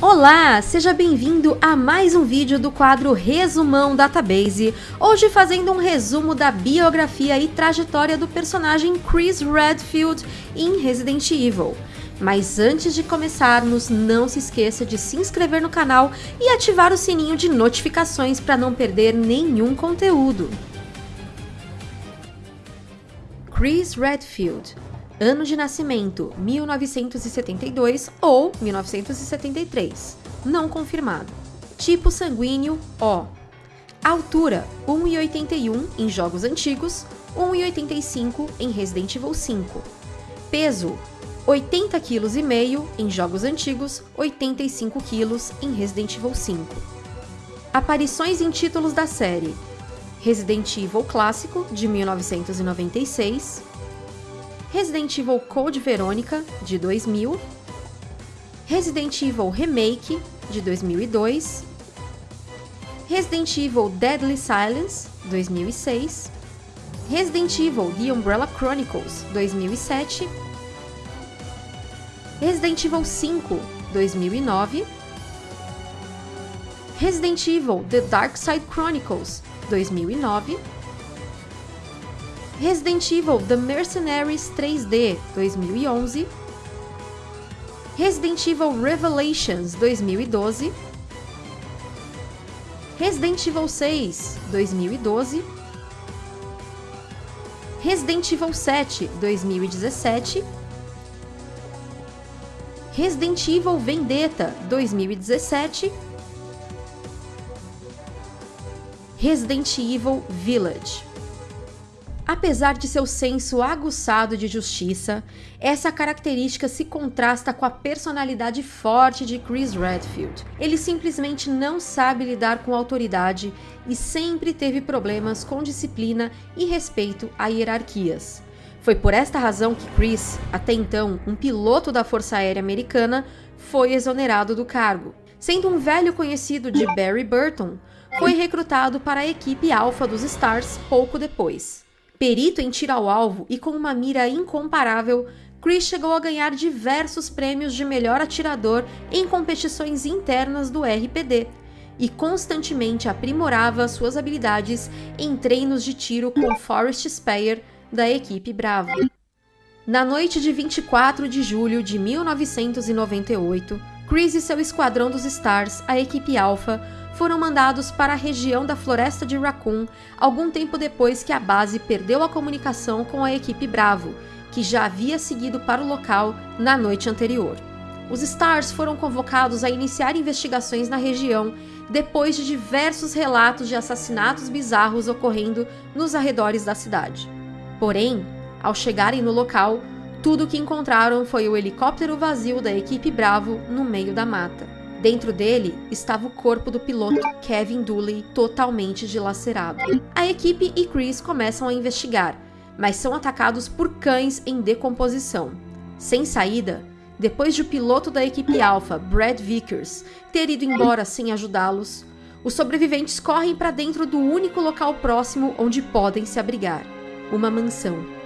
Olá, seja bem-vindo a mais um vídeo do quadro Resumão Database, hoje fazendo um resumo da biografia e trajetória do personagem Chris Redfield em Resident Evil. Mas antes de começarmos, não se esqueça de se inscrever no canal e ativar o sininho de notificações para não perder nenhum conteúdo. Chris Redfield Ano de nascimento: 1972 ou 1973. Não confirmado. Tipo sanguíneo: O. Altura: 1,81 em jogos antigos, 1,85 em Resident Evil 5. Peso: 80 kg em jogos antigos, 85 kg em Resident Evil 5. Aparições em títulos da série: Resident Evil Clássico de 1996, Resident Evil Code Verônica, de 2000, Resident Evil Remake, de 2002, Resident Evil Deadly Silence, 2006, Resident Evil The Umbrella Chronicles, 2007, Resident Evil 5, 2009, Resident Evil The Dark Side Chronicles, 2009, Resident Evil The Mercenaries 3D 2011, Resident Evil Revelations 2012, Resident Evil 6 2012, Resident Evil 7 2017, Resident Evil Vendetta 2017, Resident Evil Village Apesar de seu senso aguçado de justiça, essa característica se contrasta com a personalidade forte de Chris Redfield. Ele simplesmente não sabe lidar com autoridade e sempre teve problemas com disciplina e respeito a hierarquias. Foi por esta razão que Chris, até então um piloto da Força Aérea Americana, foi exonerado do cargo. Sendo um velho conhecido de Barry Burton, foi recrutado para a equipe alfa dos Stars pouco depois. Perito em tiro ao alvo e com uma mira incomparável, Chris chegou a ganhar diversos prêmios de melhor atirador em competições internas do RPD e constantemente aprimorava suas habilidades em treinos de tiro com Forrest Speyer da equipe Bravo. Na noite de 24 de julho de 1998, Chris e seu esquadrão dos Stars, a equipe Alpha, foram mandados para a região da floresta de Raccoon algum tempo depois que a base perdeu a comunicação com a equipe Bravo, que já havia seguido para o local na noite anterior. Os Stars foram convocados a iniciar investigações na região depois de diversos relatos de assassinatos bizarros ocorrendo nos arredores da cidade. Porém, ao chegarem no local, tudo o que encontraram foi o helicóptero vazio da equipe Bravo no meio da mata. Dentro dele estava o corpo do piloto Kevin Dooley totalmente dilacerado. A equipe e Chris começam a investigar, mas são atacados por cães em decomposição. Sem saída, depois de o piloto da equipe Alpha, Brad Vickers, ter ido embora sem ajudá-los, os sobreviventes correm para dentro do único local próximo onde podem se abrigar, uma mansão.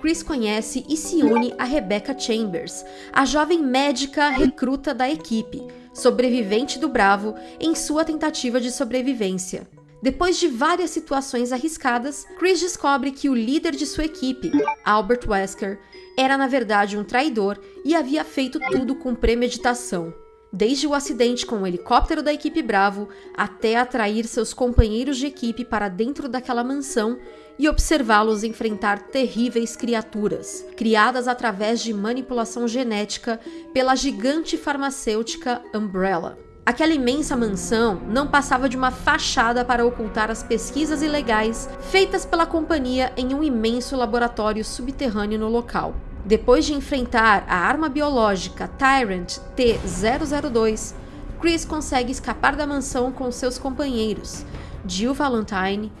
Chris conhece e se une a Rebecca Chambers, a jovem médica recruta da equipe, sobrevivente do Bravo, em sua tentativa de sobrevivência. Depois de várias situações arriscadas, Chris descobre que o líder de sua equipe, Albert Wesker, era na verdade um traidor e havia feito tudo com premeditação. Desde o acidente com o helicóptero da equipe Bravo até atrair seus companheiros de equipe para dentro daquela mansão e observá-los enfrentar terríveis criaturas, criadas através de manipulação genética pela gigante farmacêutica Umbrella. Aquela imensa mansão não passava de uma fachada para ocultar as pesquisas ilegais feitas pela companhia em um imenso laboratório subterrâneo no local. Depois de enfrentar a arma biológica Tyrant T-002, Chris consegue escapar da mansão com seus companheiros, Jill Valentine,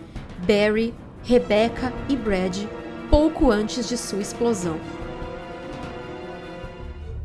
Barry, Rebecca e Brad pouco antes de sua explosão.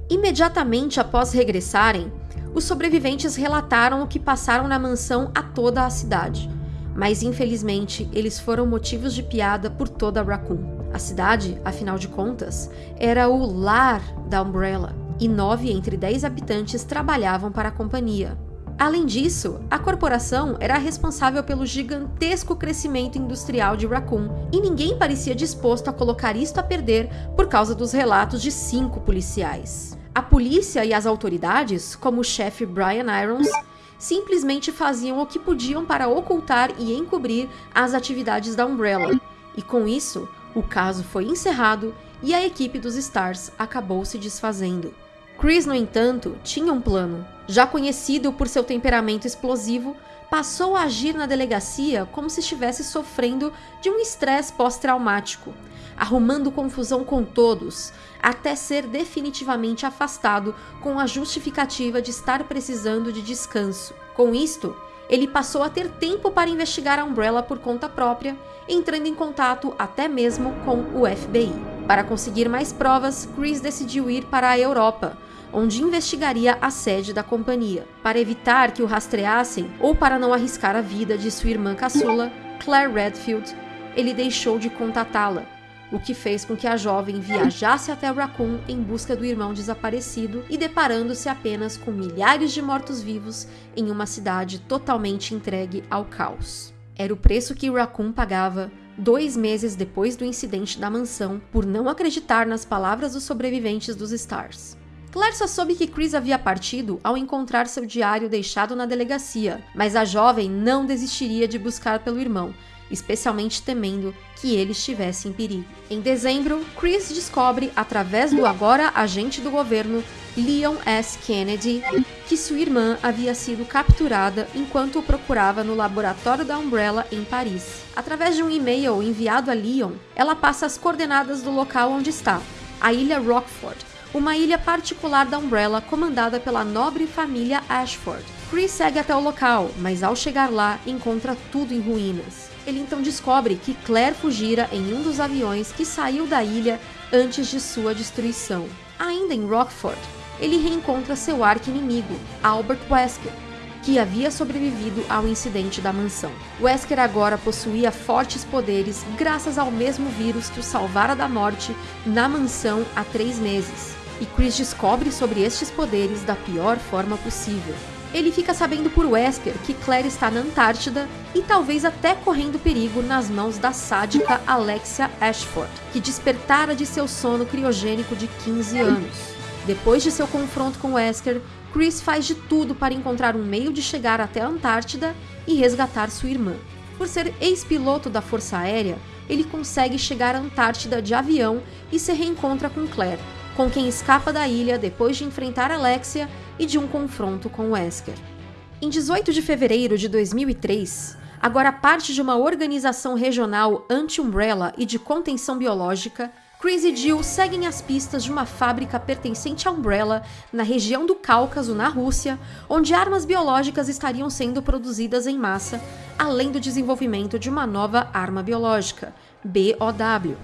Imediatamente após regressarem, os sobreviventes relataram o que passaram na mansão a toda a cidade, mas infelizmente eles foram motivos de piada por toda Raccoon. A cidade, afinal de contas, era o lar da Umbrella. e nove entre dez habitantes trabalhavam para a companhia. Além disso, a corporação era responsável pelo gigantesco crescimento industrial de Raccoon, e ninguém parecia disposto a colocar isto a perder por causa dos relatos de cinco policiais. A polícia e as autoridades, como o chefe Brian Irons, simplesmente faziam o que podiam para ocultar e encobrir as atividades da Umbrella, e com isso, o caso foi encerrado e a equipe dos Stars acabou se desfazendo. Chris, no entanto, tinha um plano. Já conhecido por seu temperamento explosivo, passou a agir na delegacia como se estivesse sofrendo de um estresse pós-traumático, arrumando confusão com todos, até ser definitivamente afastado com a justificativa de estar precisando de descanso. Com isto, ele passou a ter tempo para investigar a Umbrella por conta própria, entrando em contato até mesmo com o FBI. Para conseguir mais provas, Chris decidiu ir para a Europa, onde investigaria a sede da companhia. Para evitar que o rastreassem ou para não arriscar a vida de sua irmã caçula, Claire Redfield, ele deixou de contatá-la, o que fez com que a jovem viajasse até Raccoon em busca do irmão desaparecido e deparando-se apenas com milhares de mortos-vivos em uma cidade totalmente entregue ao caos. Era o preço que Raccoon pagava dois meses depois do incidente da mansão por não acreditar nas palavras dos sobreviventes dos Stars. Claire só soube que Chris havia partido ao encontrar seu diário deixado na delegacia, mas a jovem não desistiria de buscar pelo irmão, especialmente temendo que ele estivesse em perigo. Em dezembro, Chris descobre, através do agora agente do governo, Leon S. Kennedy, que sua irmã havia sido capturada enquanto o procurava no laboratório da Umbrella em Paris. Através de um e-mail enviado a Leon, ela passa as coordenadas do local onde está, a ilha Rockford, uma ilha particular da Umbrella comandada pela nobre família Ashford. Chris segue até o local, mas ao chegar lá encontra tudo em ruínas. Ele então descobre que Claire fugira em um dos aviões que saiu da ilha antes de sua destruição. Ainda em Rockford, ele reencontra seu arqui-inimigo, Albert Wesker, que havia sobrevivido ao incidente da mansão. Wesker agora possuía fortes poderes graças ao mesmo vírus que o salvara da morte na mansão há três meses e Chris descobre sobre estes poderes da pior forma possível. Ele fica sabendo por Wesker que Claire está na Antártida e talvez até correndo perigo nas mãos da sádica Alexia Ashford, que despertara de seu sono criogênico de 15 anos. Depois de seu confronto com Wesker, Chris faz de tudo para encontrar um meio de chegar até a Antártida e resgatar sua irmã. Por ser ex-piloto da Força Aérea, ele consegue chegar à Antártida de avião e se reencontra com Claire, com quem escapa da ilha depois de enfrentar Alexia e de um confronto com Wesker. Em 18 de fevereiro de 2003, agora parte de uma organização regional anti-umbrella e de contenção biológica, Chris e Jill seguem as pistas de uma fábrica pertencente à Umbrella na região do Cáucaso, na Rússia, onde armas biológicas estariam sendo produzidas em massa, além do desenvolvimento de uma nova arma biológica, BOW,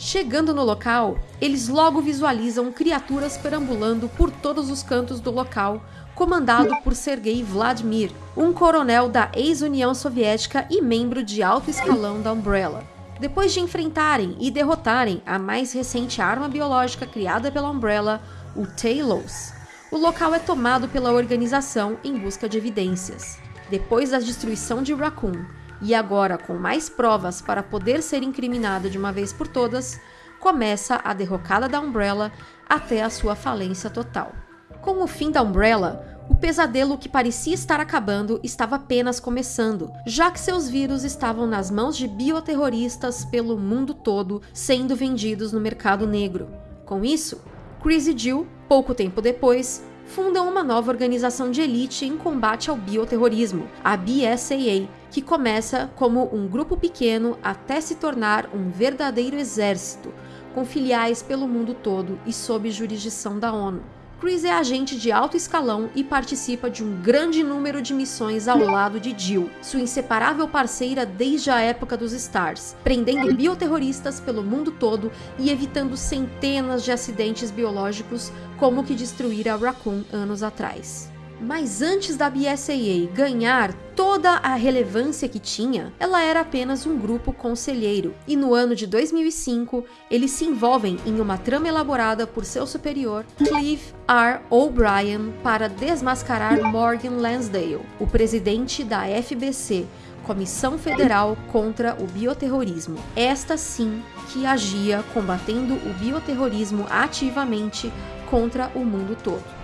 Chegando no local, eles logo visualizam criaturas perambulando por todos os cantos do local, comandado por Sergei Vladimir, um coronel da ex-União Soviética e membro de alto escalão da Umbrella. Depois de enfrentarem e derrotarem a mais recente arma biológica criada pela Umbrella, o Talos, o local é tomado pela organização em busca de evidências. Depois da destruição de Raccoon e agora com mais provas para poder ser incriminado de uma vez por todas, começa a derrocada da Umbrella até a sua falência total. Com o fim da Umbrella, o pesadelo que parecia estar acabando estava apenas começando, já que seus vírus estavam nas mãos de bioterroristas pelo mundo todo, sendo vendidos no mercado negro. Com isso, Chris e Jill, pouco tempo depois, fundam uma nova organização de elite em combate ao bioterrorismo, a BSAA, que começa como um grupo pequeno até se tornar um verdadeiro exército, com filiais pelo mundo todo e sob jurisdição da ONU. Chris é agente de alto escalão e participa de um grande número de missões ao lado de Jill, sua inseparável parceira desde a época dos Stars, prendendo bioterroristas pelo mundo todo e evitando centenas de acidentes biológicos como o que destruíra Raccoon anos atrás. Mas antes da BSAA ganhar toda a relevância que tinha, ela era apenas um grupo conselheiro. E no ano de 2005, eles se envolvem em uma trama elaborada por seu superior, Clive R. O'Brien, para desmascarar Morgan Lansdale, o presidente da FBC, Comissão Federal contra o Bioterrorismo. Esta sim que agia combatendo o bioterrorismo ativamente contra o mundo todo.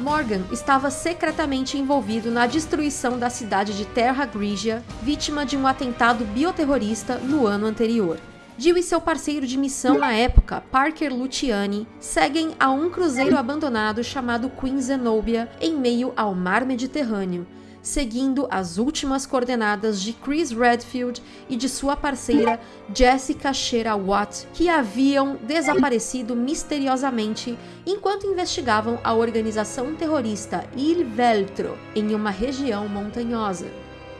Morgan estava secretamente envolvido na destruição da cidade de Terra Grigia, vítima de um atentado bioterrorista no ano anterior. Jill e seu parceiro de missão na época, Parker Luciani, seguem a um cruzeiro abandonado chamado Queen Zenobia em meio ao mar Mediterrâneo, seguindo as últimas coordenadas de Chris Redfield e de sua parceira Jessica Shera Watt, que haviam desaparecido misteriosamente enquanto investigavam a organização terrorista Il Veltro em uma região montanhosa.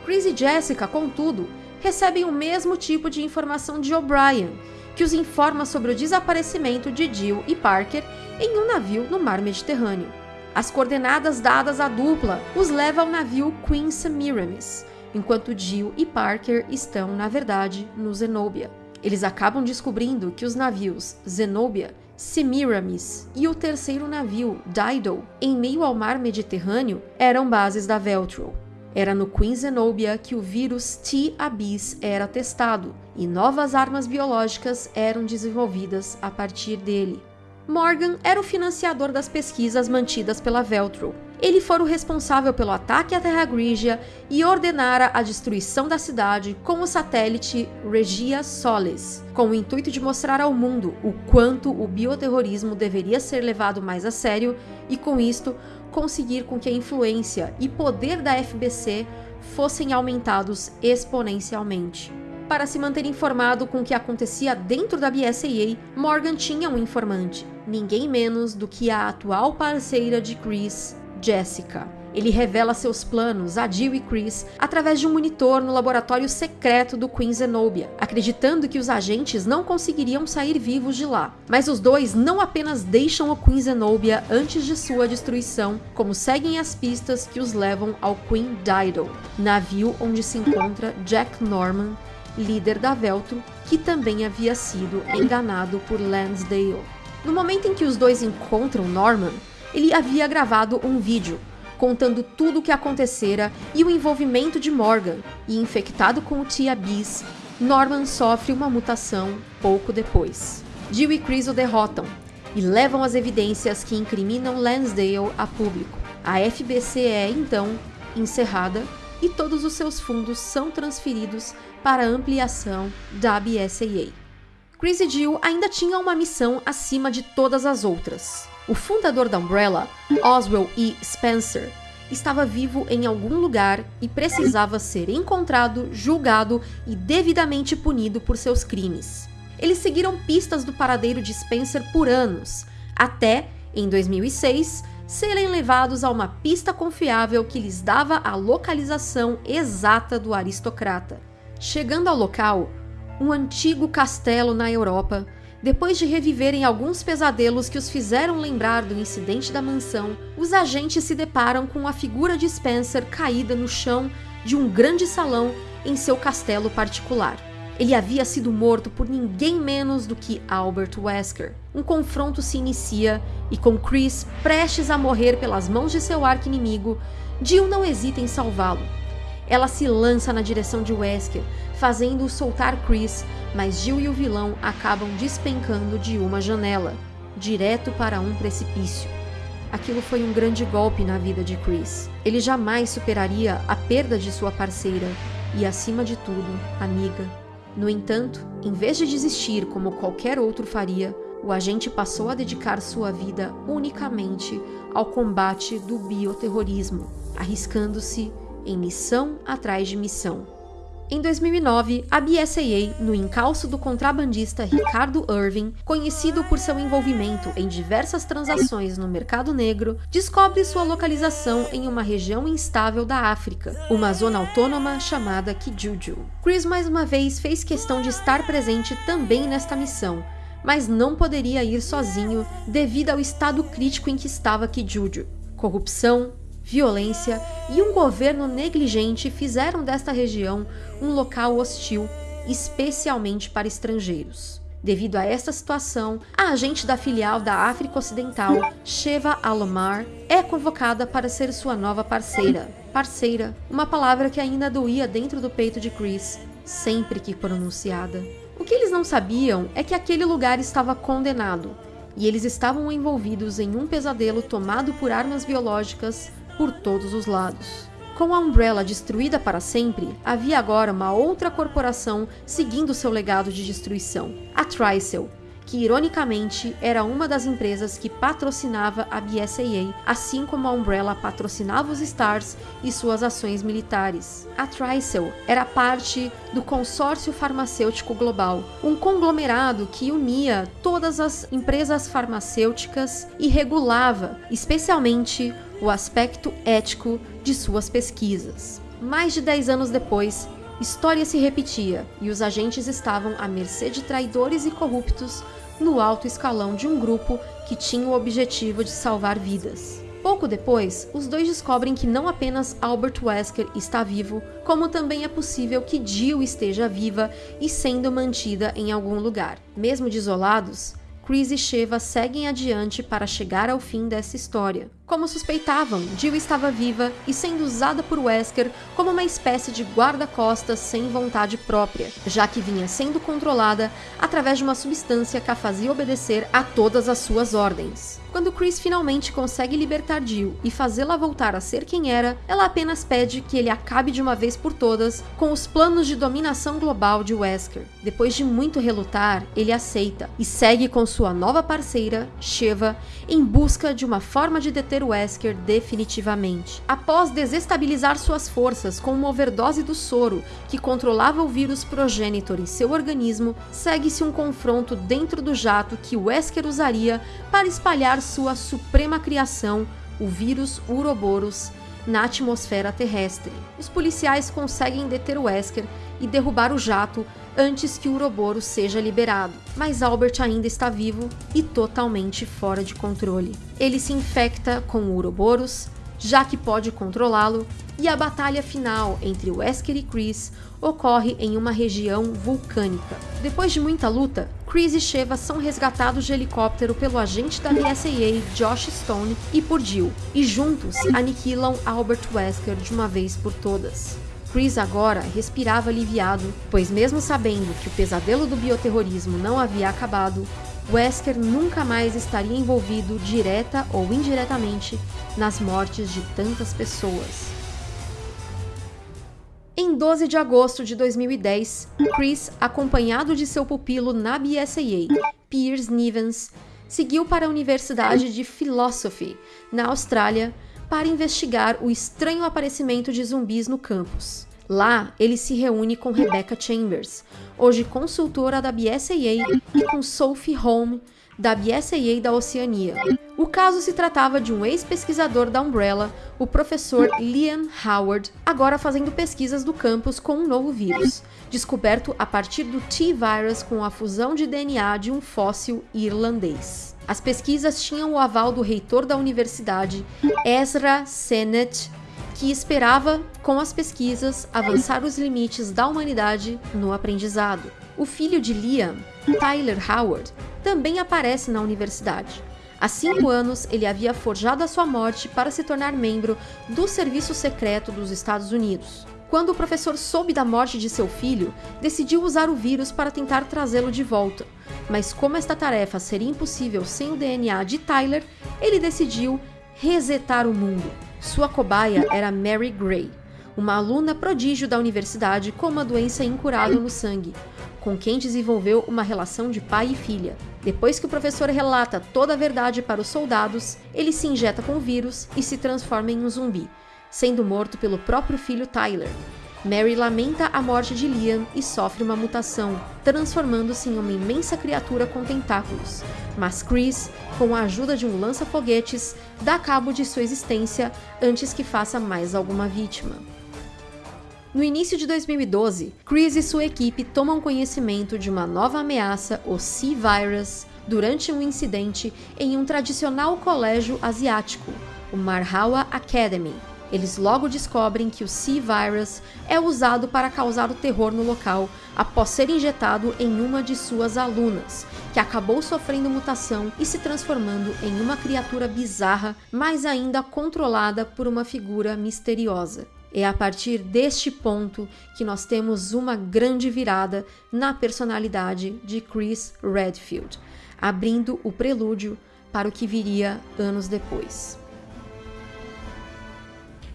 Chris e Jessica, contudo, recebem o mesmo tipo de informação de O'Brien, que os informa sobre o desaparecimento de Jill e Parker em um navio no mar Mediterrâneo. As coordenadas dadas à dupla os leva ao navio Queen Semiramis, enquanto Jill e Parker estão, na verdade, no Zenobia. Eles acabam descobrindo que os navios Zenobia, Semiramis e o terceiro navio, Dido, em meio ao mar Mediterrâneo, eram bases da Veltro. Era no Queen Zenobia que o vírus T-Abyss era testado e novas armas biológicas eram desenvolvidas a partir dele. Morgan era o financiador das pesquisas mantidas pela Veltro. Ele fora o responsável pelo ataque à Terra Grigia e ordenara a destruição da cidade com o satélite Regia Solis, com o intuito de mostrar ao mundo o quanto o bioterrorismo deveria ser levado mais a sério e, com isto, conseguir com que a influência e poder da FBC fossem aumentados exponencialmente. Para se manter informado com o que acontecia dentro da BSAA, Morgan tinha um informante, ninguém menos do que a atual parceira de Chris, Jessica. Ele revela seus planos a Jill e Chris através de um monitor no laboratório secreto do Queen Zenobia, acreditando que os agentes não conseguiriam sair vivos de lá. Mas os dois não apenas deixam o Queen Zenobia antes de sua destruição, como seguem as pistas que os levam ao Queen Dido, navio onde se encontra Jack Norman, líder da Veltro, que também havia sido enganado por Lansdale. No momento em que os dois encontram Norman, ele havia gravado um vídeo contando tudo o que acontecera e o envolvimento de Morgan, e infectado com o Tia Beast, Norman sofre uma mutação pouco depois. Jill e Chris o derrotam e levam as evidências que incriminam Lansdale a público. A FBC é, então, encerrada e todos os seus fundos são transferidos para a ampliação da BSAA. Chris e Jill ainda tinham uma missão acima de todas as outras. O fundador da Umbrella, Oswell E. Spencer, estava vivo em algum lugar e precisava ser encontrado, julgado e devidamente punido por seus crimes. Eles seguiram pistas do paradeiro de Spencer por anos, até, em 2006, serem levados a uma pista confiável que lhes dava a localização exata do aristocrata. Chegando ao local, um antigo castelo na Europa, depois de reviverem alguns pesadelos que os fizeram lembrar do incidente da mansão, os agentes se deparam com a figura de Spencer caída no chão de um grande salão em seu castelo particular. Ele havia sido morto por ninguém menos do que Albert Wesker. Um confronto se inicia e com Chris prestes a morrer pelas mãos de seu arqui-inimigo, Jill não hesita em salvá-lo. Ela se lança na direção de Wesker, fazendo-o soltar Chris, mas Jill e o vilão acabam despencando de uma janela, direto para um precipício. Aquilo foi um grande golpe na vida de Chris. Ele jamais superaria a perda de sua parceira e, acima de tudo, amiga. No entanto, em vez de desistir como qualquer outro faria, o agente passou a dedicar sua vida unicamente ao combate do bioterrorismo, arriscando-se em missão atrás de missão. Em 2009, a BSAA, no encalço do contrabandista Ricardo Irving, conhecido por seu envolvimento em diversas transações no mercado negro, descobre sua localização em uma região instável da África, uma zona autônoma chamada Kijuju. Chris mais uma vez fez questão de estar presente também nesta missão, mas não poderia ir sozinho devido ao estado crítico em que estava Kijuju. Corrupção, violência e um governo negligente fizeram desta região um local hostil, especialmente para estrangeiros. Devido a esta situação, a agente da filial da África Ocidental, Sheva Alomar, é convocada para ser sua nova parceira. Parceira, uma palavra que ainda doía dentro do peito de Chris, sempre que pronunciada. O que eles não sabiam é que aquele lugar estava condenado, e eles estavam envolvidos em um pesadelo tomado por armas biológicas por todos os lados. Com a Umbrella destruída para sempre, havia agora uma outra corporação seguindo seu legado de destruição, a Tricel, que ironicamente era uma das empresas que patrocinava a BSAA, assim como a Umbrella patrocinava os Stars e suas ações militares. A Tricel era parte do Consórcio Farmacêutico Global, um conglomerado que unia todas as empresas farmacêuticas e regulava, especialmente, o aspecto ético de suas pesquisas. Mais de 10 anos depois, história se repetia e os agentes estavam à mercê de traidores e corruptos no alto escalão de um grupo que tinha o objetivo de salvar vidas. Pouco depois, os dois descobrem que não apenas Albert Wesker está vivo, como também é possível que Jill esteja viva e sendo mantida em algum lugar. Mesmo desolados, Chris e Sheva seguem adiante para chegar ao fim dessa história. Como suspeitavam, Jill estava viva e sendo usada por Wesker como uma espécie de guarda-costas sem vontade própria, já que vinha sendo controlada através de uma substância que a fazia obedecer a todas as suas ordens. Quando Chris finalmente consegue libertar Jill e fazê-la voltar a ser quem era, ela apenas pede que ele acabe de uma vez por todas com os planos de dominação global de Wesker. Depois de muito relutar, ele aceita e segue com sua nova parceira, Sheva, em busca de uma forma de deter Wesker definitivamente. Após desestabilizar suas forças com uma overdose do soro que controlava o vírus progenitor em seu organismo, segue-se um confronto dentro do jato que Wesker usaria para espalhar sua suprema criação, o vírus Uroboros, na atmosfera terrestre. Os policiais conseguem deter Wesker e derrubar o jato antes que o Uroboros seja liberado, mas Albert ainda está vivo e totalmente fora de controle. Ele se infecta com o Uroboros, já que pode controlá-lo, e a batalha final entre Wesker e Chris ocorre em uma região vulcânica. Depois de muita luta, Chris e Sheva são resgatados de helicóptero pelo agente da BSAA, Josh Stone, e por Jill, e juntos aniquilam Albert Wesker de uma vez por todas. Chris agora respirava aliviado, pois mesmo sabendo que o pesadelo do bioterrorismo não havia acabado, Wesker nunca mais estaria envolvido direta ou indiretamente nas mortes de tantas pessoas. Em 12 de agosto de 2010, Chris, acompanhado de seu pupilo na BSAA, Piers Nivens, seguiu para a Universidade de Philosophy, na Austrália, para investigar o estranho aparecimento de zumbis no campus. Lá, ele se reúne com Rebecca Chambers, hoje consultora da BSAA, e com Sophie Home, da BSAA da Oceania. O caso se tratava de um ex-pesquisador da Umbrella, o professor Liam Howard, agora fazendo pesquisas do campus com um novo vírus, descoberto a partir do T-Virus com a fusão de DNA de um fóssil irlandês. As pesquisas tinham o aval do reitor da universidade, Ezra Sennett, que esperava, com as pesquisas, avançar os limites da humanidade no aprendizado. O filho de Liam, Tyler Howard, também aparece na universidade. Há cinco anos, ele havia forjado a sua morte para se tornar membro do Serviço Secreto dos Estados Unidos. Quando o professor soube da morte de seu filho, decidiu usar o vírus para tentar trazê-lo de volta. Mas como esta tarefa seria impossível sem o DNA de Tyler, ele decidiu resetar o mundo. Sua cobaia era Mary Gray, uma aluna prodígio da universidade com uma doença incurável no sangue, com quem desenvolveu uma relação de pai e filha. Depois que o professor relata toda a verdade para os soldados, ele se injeta com o vírus e se transforma em um zumbi, sendo morto pelo próprio filho Tyler. Mary lamenta a morte de Liam e sofre uma mutação, transformando-se em uma imensa criatura com tentáculos. Mas Chris, com a ajuda de um lança-foguetes, dá cabo de sua existência antes que faça mais alguma vítima. No início de 2012, Chris e sua equipe tomam conhecimento de uma nova ameaça, o C-Virus, durante um incidente em um tradicional colégio asiático, o Marhawa Academy. Eles logo descobrem que o C-Virus é usado para causar o terror no local após ser injetado em uma de suas alunas, que acabou sofrendo mutação e se transformando em uma criatura bizarra, mas ainda controlada por uma figura misteriosa. É a partir deste ponto que nós temos uma grande virada na personalidade de Chris Redfield, abrindo o prelúdio para o que viria anos depois.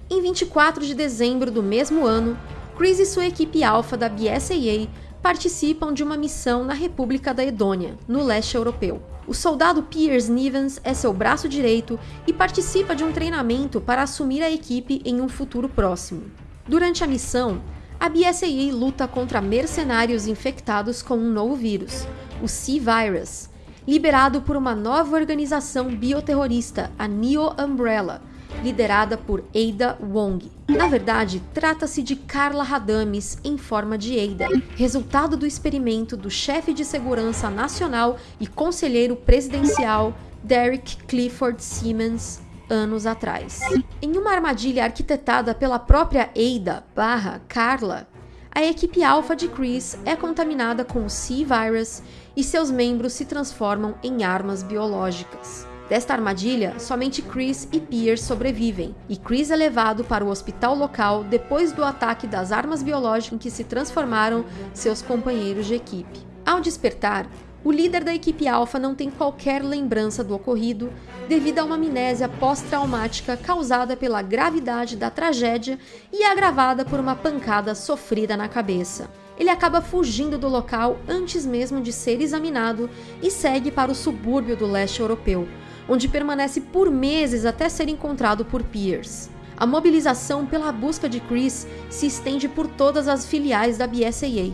Em 24 de dezembro do mesmo ano, Chris e sua equipe alfa da BSAA participam de uma missão na República da Edônia, no leste europeu. O soldado Piers Nivens é seu braço direito e participa de um treinamento para assumir a equipe em um futuro próximo. Durante a missão, a BSAA luta contra mercenários infectados com um novo vírus, o C-Virus, liberado por uma nova organização bioterrorista, a Neo Umbrella, liderada por Ada Wong. Na verdade, trata-se de Carla Radames em forma de Ada, resultado do experimento do chefe de segurança nacional e conselheiro presidencial Derek Clifford Siemens anos atrás. Em uma armadilha arquitetada pela própria Ada barra Carla, a equipe alfa de Chris é contaminada com o C-Virus e seus membros se transformam em armas biológicas. Desta armadilha, somente Chris e Pierce sobrevivem, e Chris é levado para o hospital local depois do ataque das armas biológicas em que se transformaram seus companheiros de equipe. Ao despertar, o líder da equipe Alpha não tem qualquer lembrança do ocorrido devido a uma amnésia pós-traumática causada pela gravidade da tragédia e agravada por uma pancada sofrida na cabeça. Ele acaba fugindo do local antes mesmo de ser examinado e segue para o subúrbio do leste europeu, onde permanece por meses até ser encontrado por Pierce. A mobilização pela busca de Chris se estende por todas as filiais da BSAA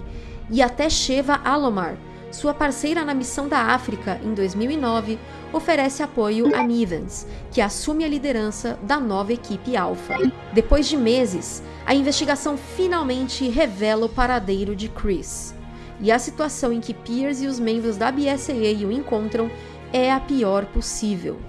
e até Sheva Alomar, sua parceira na missão da África em 2009, oferece apoio a Nivens, que assume a liderança da nova equipe Alpha. Depois de meses, a investigação finalmente revela o paradeiro de Chris. E a situação em que Pierce e os membros da BSAA o encontram é a pior possível.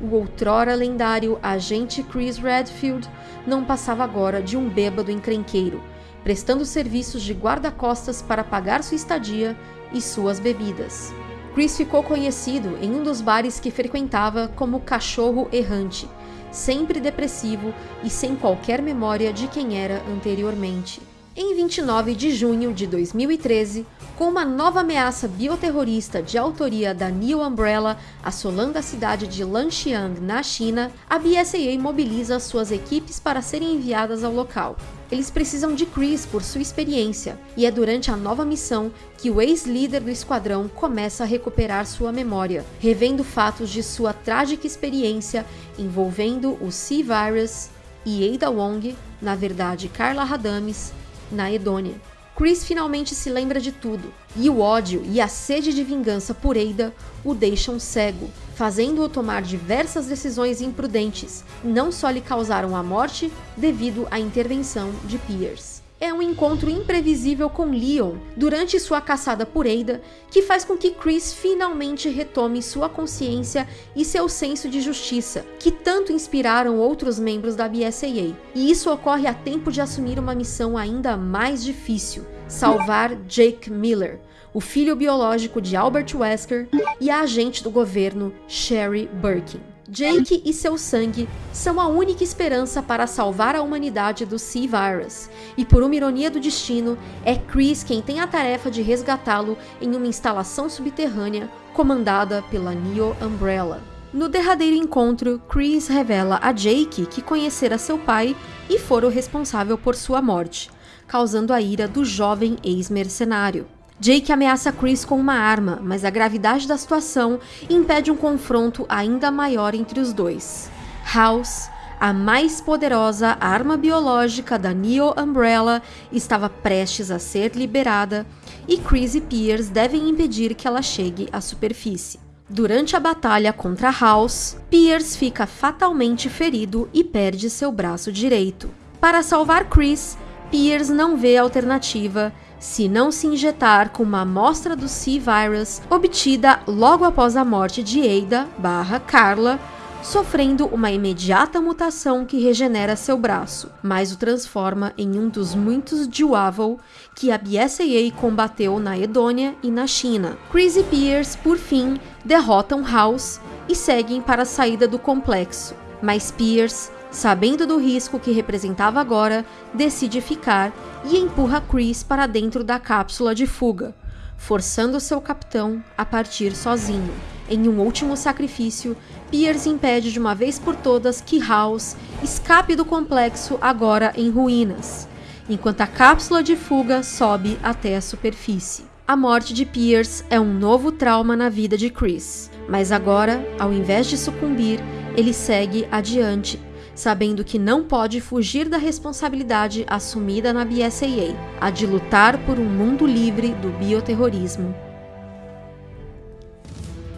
O outrora lendário agente Chris Redfield não passava agora de um bêbado encrenqueiro, prestando serviços de guarda-costas para pagar sua estadia e suas bebidas. Chris ficou conhecido em um dos bares que frequentava como cachorro errante, sempre depressivo e sem qualquer memória de quem era anteriormente. Em 29 de junho de 2013, com uma nova ameaça bioterrorista de autoria da New Umbrella assolando a cidade de Lanxiang, na China, a BSAA mobiliza suas equipes para serem enviadas ao local. Eles precisam de Chris por sua experiência, e é durante a nova missão que o ex-líder do esquadrão começa a recuperar sua memória, revendo fatos de sua trágica experiência envolvendo o C-Virus e Ada Wong, na verdade Carla Radames, na Edônia. Chris finalmente se lembra de tudo, e o ódio e a sede de vingança por Ada o deixam cego, fazendo-o tomar diversas decisões imprudentes, não só lhe causaram a morte devido à intervenção de Pierce é um encontro imprevisível com Leon durante sua caçada por Ada que faz com que Chris finalmente retome sua consciência e seu senso de justiça, que tanto inspiraram outros membros da BSAA. E isso ocorre a tempo de assumir uma missão ainda mais difícil: salvar Jake Miller, o filho biológico de Albert Wesker e a agente do governo Sherry Birkin. Jake e seu sangue são a única esperança para salvar a humanidade do C-Virus, e por uma ironia do destino, é Chris quem tem a tarefa de resgatá-lo em uma instalação subterrânea comandada pela Neo Umbrella. No derradeiro encontro, Chris revela a Jake que conhecera seu pai e fora o responsável por sua morte, causando a ira do jovem ex-mercenário. Jake ameaça Chris com uma arma, mas a gravidade da situação impede um confronto ainda maior entre os dois. House, a mais poderosa arma biológica da Neo Umbrella, estava prestes a ser liberada e Chris e Pierce devem impedir que ela chegue à superfície. Durante a batalha contra House, Pierce fica fatalmente ferido e perde seu braço direito. Para salvar Chris, Pierce não vê alternativa se não se injetar com uma amostra do C-Virus obtida logo após a morte de Ada barra Carla sofrendo uma imediata mutação que regenera seu braço, mas o transforma em um dos muitos Duavel que a BSAA combateu na Edônia e na China. Chris e Pierce, por fim, derrotam House e seguem para a saída do complexo, mas Pierce, sabendo do risco que representava agora, decide ficar e empurra Chris para dentro da cápsula de fuga, forçando seu capitão a partir sozinho. Em um último sacrifício, Pierce impede de uma vez por todas que House escape do complexo agora em ruínas, enquanto a cápsula de fuga sobe até a superfície. A morte de Pierce é um novo trauma na vida de Chris, mas agora, ao invés de sucumbir, ele segue adiante, sabendo que não pode fugir da responsabilidade assumida na BSAA, a de lutar por um mundo livre do bioterrorismo.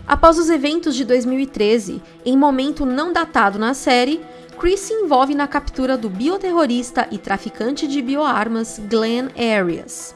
Após os eventos de 2013, em momento não datado na série, Chris se envolve na captura do bioterrorista e traficante de bioarmas Glenn Arias.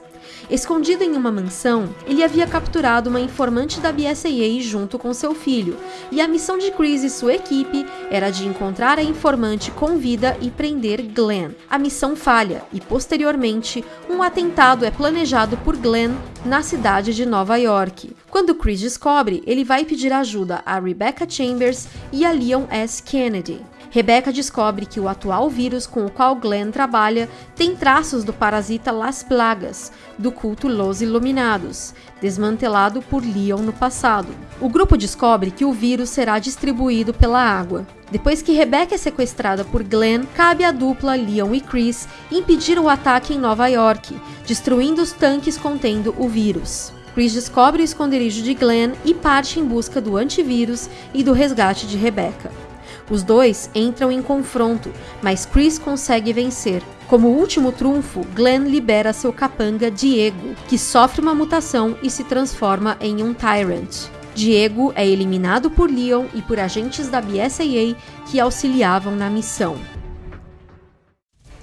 Escondido em uma mansão, ele havia capturado uma informante da BSAA junto com seu filho, e a missão de Chris e sua equipe era de encontrar a informante com vida e prender Glenn. A missão falha e, posteriormente, um atentado é planejado por Glenn na cidade de Nova York. Quando Chris descobre, ele vai pedir ajuda a Rebecca Chambers e a Leon S. Kennedy. Rebecca descobre que o atual vírus com o qual Glenn trabalha tem traços do parasita Las Plagas, do culto Los Iluminados, desmantelado por Leon no passado. O grupo descobre que o vírus será distribuído pela água. Depois que Rebecca é sequestrada por Glenn, cabe à dupla Leon e Chris impedir o ataque em Nova York, destruindo os tanques contendo o vírus. Chris descobre o esconderijo de Glenn e parte em busca do antivírus e do resgate de Rebecca. Os dois entram em confronto, mas Chris consegue vencer. Como último trunfo, Glenn libera seu capanga Diego, que sofre uma mutação e se transforma em um Tyrant. Diego é eliminado por Leon e por agentes da BSAA que auxiliavam na missão.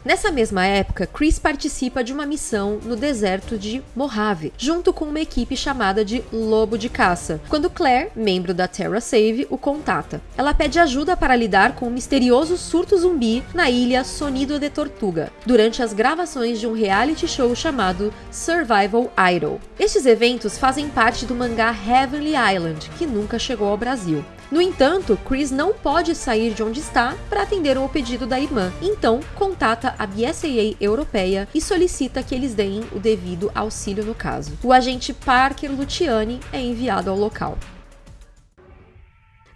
Nessa mesma época, Chris participa de uma missão no deserto de Mojave, junto com uma equipe chamada de Lobo de Caça, quando Claire, membro da Terra Save, o contata. Ela pede ajuda para lidar com um misterioso surto zumbi na ilha Sonido de Tortuga, durante as gravações de um reality show chamado Survival Idol. Estes eventos fazem parte do mangá Heavenly Island, que nunca chegou ao Brasil. No entanto, Chris não pode sair de onde está para atender ao pedido da irmã, então contata a BSAA europeia e solicita que eles deem o devido auxílio no caso. O agente Parker Luciani é enviado ao local.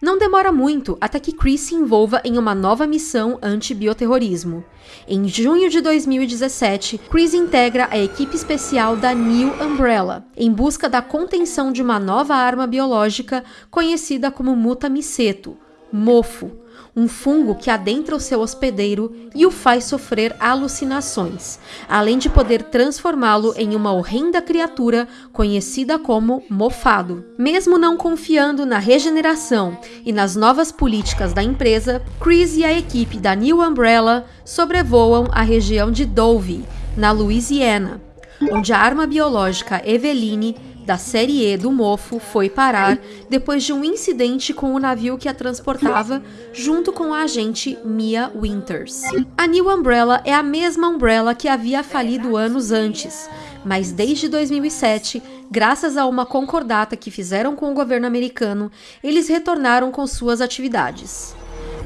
Não demora muito até que Chris se envolva em uma nova missão anti-bioterrorismo. Em junho de 2017, Chris integra a equipe especial da New Umbrella, em busca da contenção de uma nova arma biológica conhecida como mutamiceto, mofo, um fungo que adentra o seu hospedeiro e o faz sofrer alucinações, além de poder transformá-lo em uma horrenda criatura conhecida como mofado. Mesmo não confiando na regeneração e nas novas políticas da empresa, Chris e a equipe da New Umbrella sobrevoam a região de Dove, na Louisiana, onde a arma biológica Eveline da série E do Mofo foi parar depois de um incidente com o navio que a transportava, junto com a agente Mia Winters. A New Umbrella é a mesma Umbrella que havia falido anos antes, mas desde 2007, graças a uma concordata que fizeram com o governo americano, eles retornaram com suas atividades.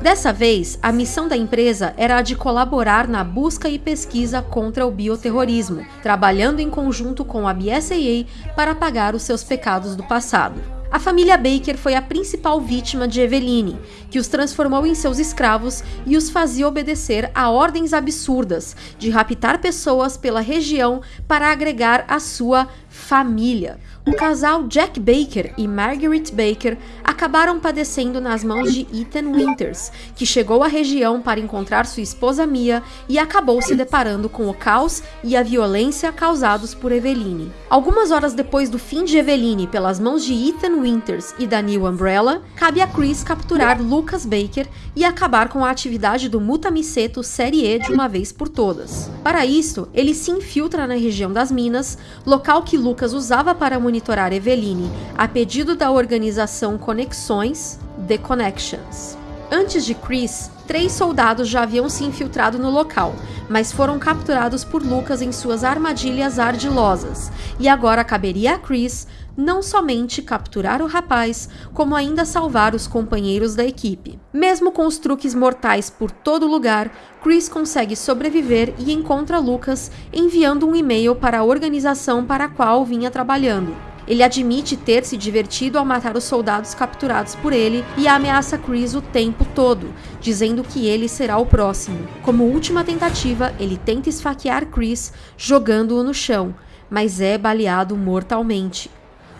Dessa vez, a missão da empresa era a de colaborar na busca e pesquisa contra o bioterrorismo, trabalhando em conjunto com a BSAA para pagar os seus pecados do passado. A família Baker foi a principal vítima de Eveline, que os transformou em seus escravos e os fazia obedecer a ordens absurdas de raptar pessoas pela região para agregar a sua família. O casal Jack Baker e Margaret Baker acabaram padecendo nas mãos de Ethan Winters, que chegou à região para encontrar sua esposa Mia e acabou se deparando com o caos e a violência causados por Eveline. Algumas horas depois do fim de Eveline pelas mãos de Ethan Winters e da New Umbrella, cabe a Chris capturar Lucas Baker e acabar com a atividade do Mutamiceto Série E de uma vez por todas. Para isso, ele se infiltra na região das minas, local que Lucas usava para monitorar Eveline, a pedido da organização Conexões, The Connections. Antes de Chris, três soldados já haviam se infiltrado no local, mas foram capturados por Lucas em suas armadilhas ardilosas, e agora caberia a Chris não somente capturar o rapaz, como ainda salvar os companheiros da equipe. Mesmo com os truques mortais por todo lugar, Chris consegue sobreviver e encontra Lucas enviando um e-mail para a organização para a qual vinha trabalhando. Ele admite ter se divertido ao matar os soldados capturados por ele e ameaça Chris o tempo todo, dizendo que ele será o próximo. Como última tentativa, ele tenta esfaquear Chris, jogando-o no chão, mas é baleado mortalmente.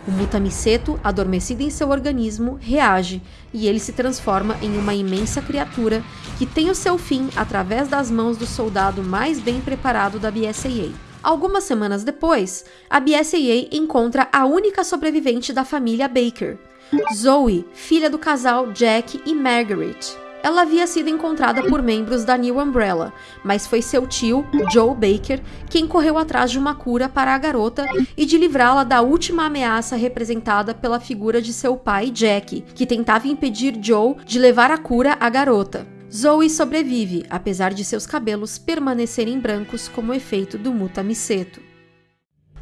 O Mutamiseto, adormecido em seu organismo, reage e ele se transforma em uma imensa criatura que tem o seu fim através das mãos do soldado mais bem preparado da BSAA. Algumas semanas depois, a BSAA encontra a única sobrevivente da família Baker, Zoe, filha do casal Jack e Margaret. Ela havia sido encontrada por membros da New Umbrella, mas foi seu tio, Joe Baker, quem correu atrás de uma cura para a garota e de livrá-la da última ameaça representada pela figura de seu pai, Jack, que tentava impedir Joe de levar a cura à garota. Zoe sobrevive, apesar de seus cabelos permanecerem brancos como efeito do mutamiceto.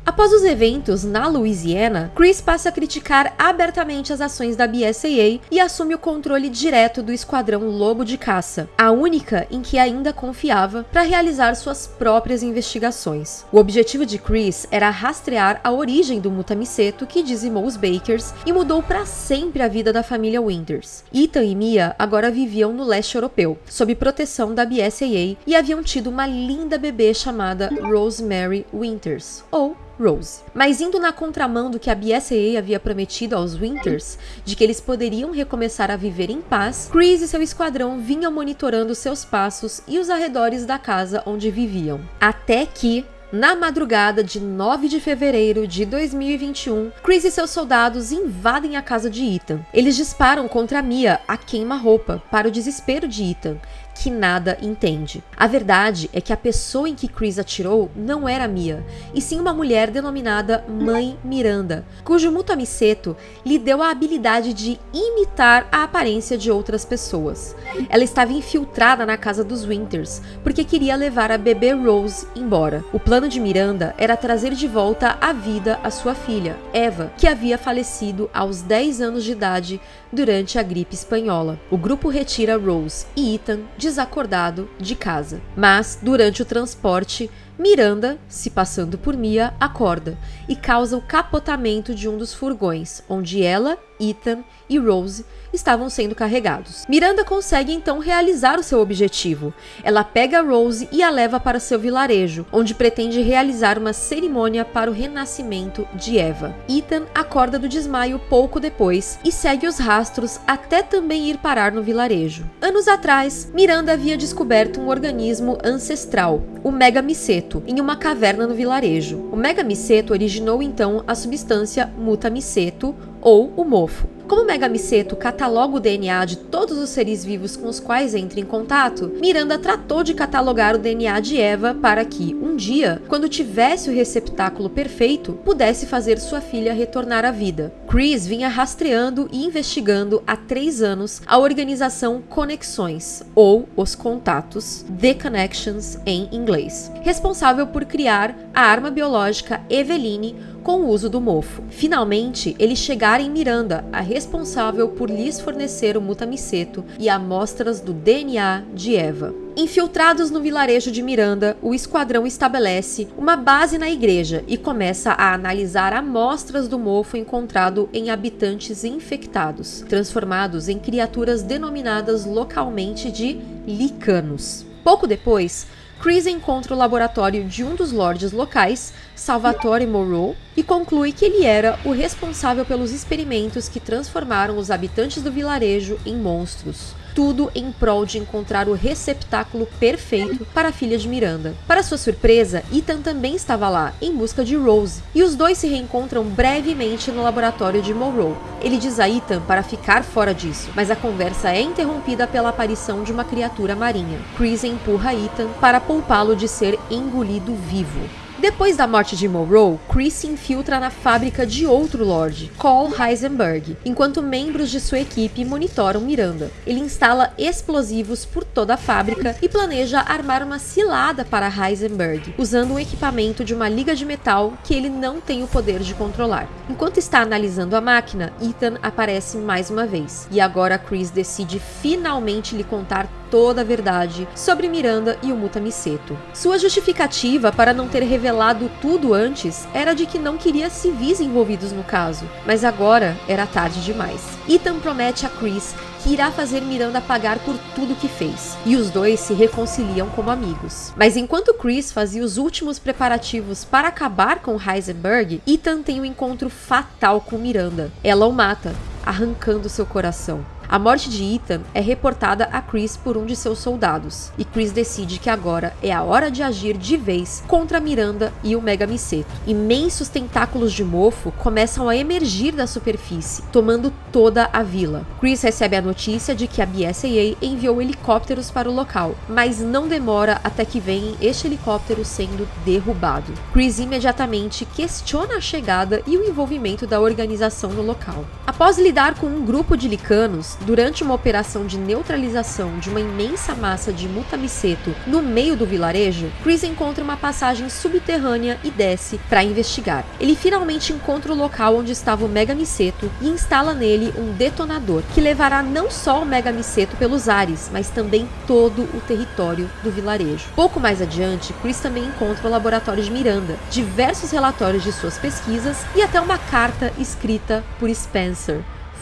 Após os eventos na Louisiana, Chris passa a criticar abertamente as ações da BSAA e assume o controle direto do Esquadrão Lobo de Caça, a única em que ainda confiava para realizar suas próprias investigações. O objetivo de Chris era rastrear a origem do mutamiceto que dizimou os Bakers e mudou para sempre a vida da família Winters. Ethan e Mia agora viviam no leste europeu, sob proteção da BSAA e haviam tido uma linda bebê chamada Rosemary Winters, ou Rose. Mas indo na contramão do que a BSAA havia prometido aos Winters, de que eles poderiam recomeçar a viver em paz, Chris e seu esquadrão vinham monitorando seus passos e os arredores da casa onde viviam. Até que, na madrugada de 9 de fevereiro de 2021, Chris e seus soldados invadem a casa de Ethan. Eles disparam contra Mia, a queima-roupa, para o desespero de Ethan, que nada entende. A verdade é que a pessoa em que Chris atirou não era Mia, e sim uma mulher denominada Mãe Miranda, cujo Mutamiseto lhe deu a habilidade de imitar a aparência de outras pessoas. Ela estava infiltrada na casa dos Winters, porque queria levar a bebê Rose embora. O plano de Miranda era trazer de volta à vida a sua filha, Eva, que havia falecido aos 10 anos de idade durante a gripe espanhola. O grupo retira Rose e Ethan desacordado de casa. Mas, durante o transporte, Miranda, se passando por Mia, acorda e causa o capotamento de um dos furgões, onde ela, Ethan e Rose estavam sendo carregados. Miranda consegue então realizar o seu objetivo. Ela pega Rose e a leva para seu vilarejo, onde pretende realizar uma cerimônia para o renascimento de Eva. Ethan acorda do desmaio pouco depois e segue os rastros até também ir parar no vilarejo. Anos atrás, Miranda havia descoberto um organismo ancestral, o megamiceto, em uma caverna no vilarejo. O megamiceto originou então a substância mutamiceto ou o mofo. Como Megamiceto cataloga o DNA de todos os seres vivos com os quais entra em contato, Miranda tratou de catalogar o DNA de Eva para que, um dia, quando tivesse o receptáculo perfeito, pudesse fazer sua filha retornar à vida. Chris vinha rastreando e investigando há três anos a organização Conexões, ou os contatos, The Connections em inglês, responsável por criar a arma biológica Eveline com o uso do mofo. Finalmente, eles chegaram em Miranda, a responsável por lhes fornecer o mutamiceto e amostras do DNA de Eva. Infiltrados no vilarejo de Miranda, o esquadrão estabelece uma base na igreja e começa a analisar amostras do mofo encontrado em habitantes infectados, transformados em criaturas denominadas localmente de licanos. Pouco depois, Chris encontra o laboratório de um dos lords locais, Salvatore Moreau, e conclui que ele era o responsável pelos experimentos que transformaram os habitantes do vilarejo em monstros tudo em prol de encontrar o receptáculo perfeito para a filha de Miranda. Para sua surpresa, Ethan também estava lá, em busca de Rose, e os dois se reencontram brevemente no laboratório de Monroe. Ele diz a Ethan para ficar fora disso, mas a conversa é interrompida pela aparição de uma criatura marinha. Chris empurra Ethan para poupá-lo de ser engolido vivo. Depois da morte de Monroe, Chris se infiltra na fábrica de outro Lorde, Cole Heisenberg, enquanto membros de sua equipe monitoram Miranda. Ele instala explosivos por toda a fábrica e planeja armar uma cilada para Heisenberg, usando um equipamento de uma liga de metal que ele não tem o poder de controlar. Enquanto está analisando a máquina, Ethan aparece mais uma vez, e agora Chris decide finalmente lhe contar toda a verdade sobre Miranda e o Mutamiseto. Sua justificativa para não ter revelado tudo antes era de que não queria civis envolvidos no caso, mas agora era tarde demais. Ethan promete a Chris que irá fazer Miranda pagar por tudo que fez, e os dois se reconciliam como amigos. Mas enquanto Chris fazia os últimos preparativos para acabar com Heisenberg, Ethan tem um encontro fatal com Miranda. Ela o mata, arrancando seu coração. A morte de Ethan é reportada a Chris por um de seus soldados, e Chris decide que agora é a hora de agir de vez contra Miranda e o Mega Miseto. Imensos tentáculos de mofo começam a emergir da superfície, tomando toda a vila. Chris recebe a notícia de que a BSAA enviou helicópteros para o local, mas não demora até que vem este helicóptero sendo derrubado. Chris imediatamente questiona a chegada e o envolvimento da organização no local. Após lidar com um grupo de licanos, durante uma operação de neutralização de uma imensa massa de mutamiceto no meio do vilarejo, Chris encontra uma passagem subterrânea e desce para investigar. Ele finalmente encontra o local onde estava o Mega Miceto e instala nele um detonador que levará não só o Mega Miceto pelos ares, mas também todo o território do vilarejo. Pouco mais adiante, Chris também encontra o laboratório de Miranda, diversos relatórios de suas pesquisas e até uma carta escrita por Spencer,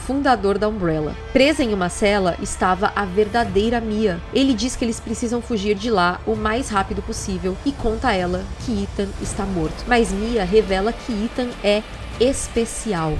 fundador da Umbrella. Presa em uma cela estava a verdadeira Mia. Ele diz que eles precisam fugir de lá o mais rápido possível e conta a ela que Ethan está morto. Mas Mia revela que Ethan é especial.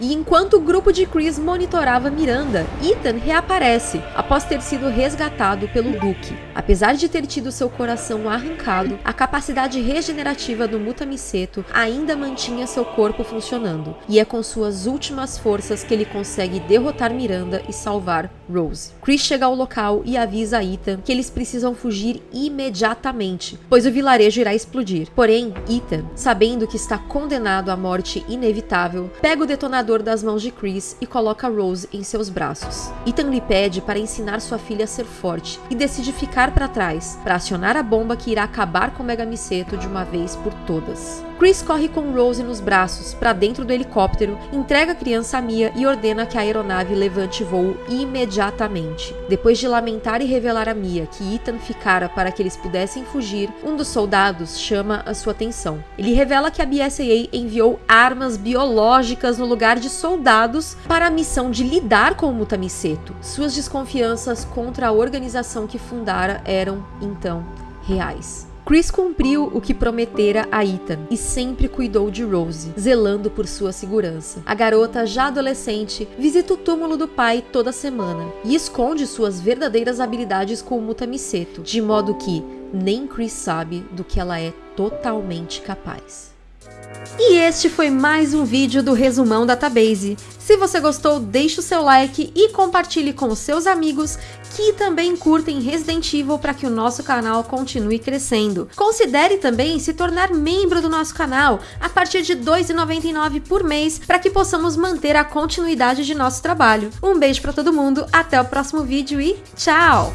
E enquanto o grupo de Chris monitorava Miranda, Ethan reaparece após ter sido resgatado pelo Duque. Apesar de ter tido seu coração arrancado, a capacidade regenerativa do Mutamiceto ainda mantinha seu corpo funcionando, e é com suas últimas forças que ele consegue derrotar Miranda e salvar Rose. Chris chega ao local e avisa a Ethan que eles precisam fugir imediatamente, pois o vilarejo irá explodir. Porém, Ethan, sabendo que está condenado à morte inevitável, pega o detonador das mãos de Chris e coloca Rose em seus braços. Ethan lhe pede para ensinar sua filha a ser forte e decide ficar para trás para acionar a bomba que irá acabar com Megamiceto de uma vez por todas. Chris corre com Rose nos braços para dentro do helicóptero, entrega a criança a Mia e ordena que a aeronave levante voo imediatamente. Depois de lamentar e revelar a Mia que Ethan ficara para que eles pudessem fugir, um dos soldados chama a sua atenção. Ele revela que a BSAA enviou armas biológicas no lugar de soldados para a missão de lidar com o Mutamiceto. Suas desconfianças contra a organização que fundara eram, então, reais. Chris cumpriu o que prometera a Ethan e sempre cuidou de Rose, zelando por sua segurança. A garota, já adolescente, visita o túmulo do pai toda semana e esconde suas verdadeiras habilidades com o Mutamiceto, de modo que nem Chris sabe do que ela é totalmente capaz. E este foi mais um vídeo do Resumão Database. Se você gostou, deixe o seu like e compartilhe com os seus amigos que também curtem Resident Evil para que o nosso canal continue crescendo. Considere também se tornar membro do nosso canal a partir de R$ 2,99 por mês para que possamos manter a continuidade de nosso trabalho. Um beijo para todo mundo, até o próximo vídeo e tchau!